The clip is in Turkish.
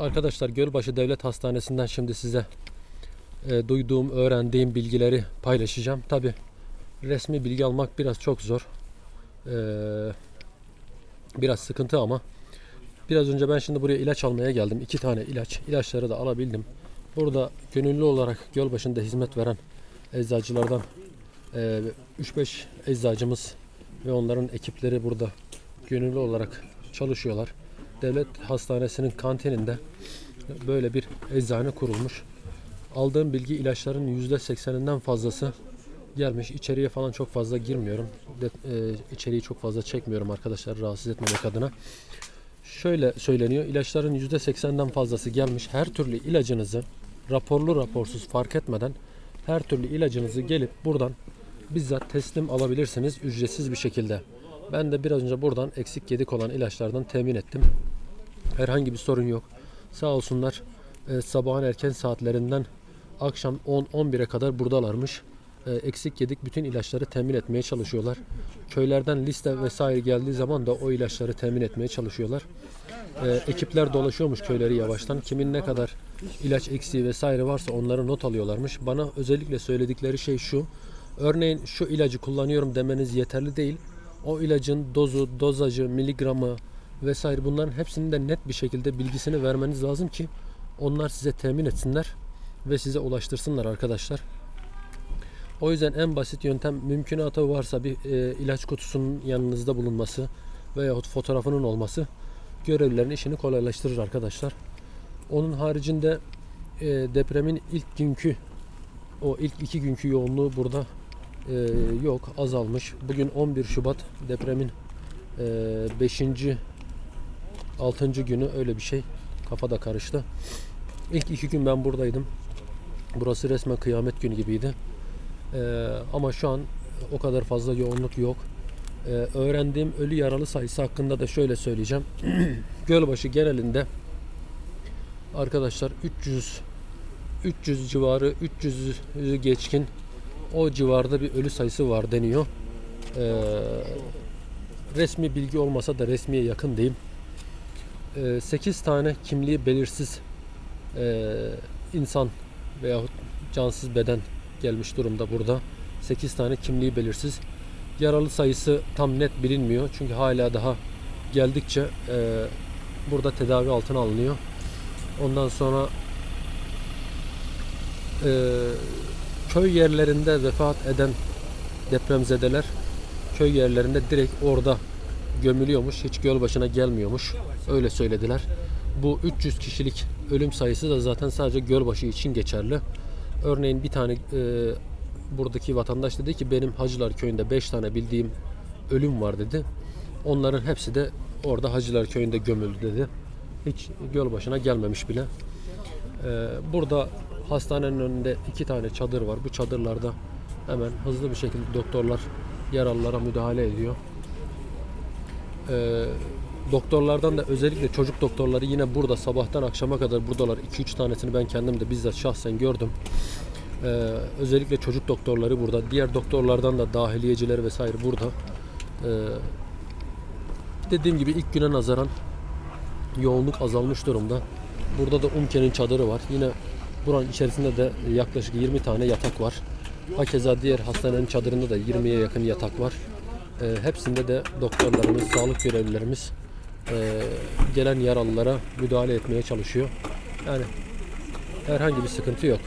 Arkadaşlar Gölbaşı Devlet Hastanesi'nden şimdi size e, duyduğum, öğrendiğim bilgileri paylaşacağım. Tabi resmi bilgi almak biraz çok zor. E, biraz sıkıntı ama biraz önce ben şimdi buraya ilaç almaya geldim. İki tane ilaç. İlaçları da alabildim. Burada gönüllü olarak Gölbaşı'nda hizmet veren eczacılardan e, 3-5 eczacımız ve onların ekipleri burada gönüllü olarak çalışıyorlar. Devlet hastanesinin kantininde böyle bir eczane kurulmuş. Aldığım bilgi ilaçların %80'inden fazlası gelmiş. İçeriye falan çok fazla girmiyorum. De, e, içeriği çok fazla çekmiyorum arkadaşlar rahatsız etmemek adına. Şöyle söyleniyor. ilaçların %80'den fazlası gelmiş. Her türlü ilacınızı raporlu raporsuz fark etmeden her türlü ilacınızı gelip buradan bizzat teslim alabilirsiniz ücretsiz bir şekilde. Ben de biraz önce buradan eksik yedik olan ilaçlardan temin ettim. Herhangi bir sorun yok. Sağ olsunlar e, sabahın erken saatlerinden akşam 10-11'e kadar buradalarmış. E, eksik yedik bütün ilaçları temin etmeye çalışıyorlar. Köylerden liste vesaire geldiği zaman da o ilaçları temin etmeye çalışıyorlar. E, ekipler dolaşıyormuş köyleri yavaştan. Kimin ne kadar ilaç eksiği vesaire varsa onları not alıyorlarmış. Bana özellikle söyledikleri şey şu. Örneğin şu ilacı kullanıyorum demeniz yeterli değil. O ilacın dozu, dozajı, miligramı vesaire bunların hepsinin de net bir şekilde bilgisini vermeniz lazım ki onlar size temin etsinler ve size ulaştırsınlar arkadaşlar. O yüzden en basit yöntem mümkünatı varsa bir e, ilaç kutusunun yanınızda bulunması veyahut fotoğrafının olması görevlilerin işini kolaylaştırır arkadaşlar. Onun haricinde e, depremin ilk günkü o ilk iki günkü yoğunluğu burada e, yok azalmış. Bugün 11 Şubat depremin 5. 6. günü öyle bir şey. Kafa da karıştı. İlk iki gün ben buradaydım. Burası resmen kıyamet günü gibiydi. Ee, ama şu an o kadar fazla yoğunluk yok. Ee, öğrendiğim ölü yaralı sayısı hakkında da şöyle söyleyeceğim. Gölbaşı genelinde arkadaşlar 300 300 civarı 300'ü geçkin o civarda bir ölü sayısı var deniyor. Ee, resmi bilgi olmasa da resmiye yakın diyeyim. 8 tane kimliği belirsiz e, insan veyahut cansız beden gelmiş durumda burada. 8 tane kimliği belirsiz. Yaralı sayısı tam net bilinmiyor. Çünkü hala daha geldikçe e, burada tedavi altına alınıyor. Ondan sonra e, köy yerlerinde vefat eden depremzedeler köy yerlerinde direkt orada gömülüyormuş. Hiç göl başına gelmiyormuş. Öyle söylediler. Bu 300 kişilik ölüm sayısı da zaten sadece Gölbaşı için geçerli. Örneğin bir tane e, buradaki vatandaş dedi ki benim Hacılar köyünde 5 tane bildiğim ölüm var dedi. Onların hepsi de orada Hacılar köyünde gömüldü dedi. Hiç göl başına gelmemiş bile. E, burada hastanenin önünde iki tane çadır var. Bu çadırlarda hemen hızlı bir şekilde doktorlar yaralılara müdahale ediyor. E, doktorlardan da özellikle çocuk doktorları yine burada sabahtan akşama kadar buradalar. 2-3 tanesini ben kendim de bizzat şahsen gördüm. Ee, özellikle çocuk doktorları burada. Diğer doktorlardan da dahiliyeciler vesaire burada. Ee, dediğim gibi ilk güne nazaran yoğunluk azalmış durumda. Burada da Umke'nin çadırı var. Yine buranın içerisinde de yaklaşık 20 tane yatak var. Hakeza diğer hastanenin çadırında da 20'ye yakın yatak var. Ee, hepsinde de doktorlarımız, sağlık görevlilerimiz e, gelen yaralılara müdahale etmeye çalışıyor. Yani herhangi bir sıkıntı yok.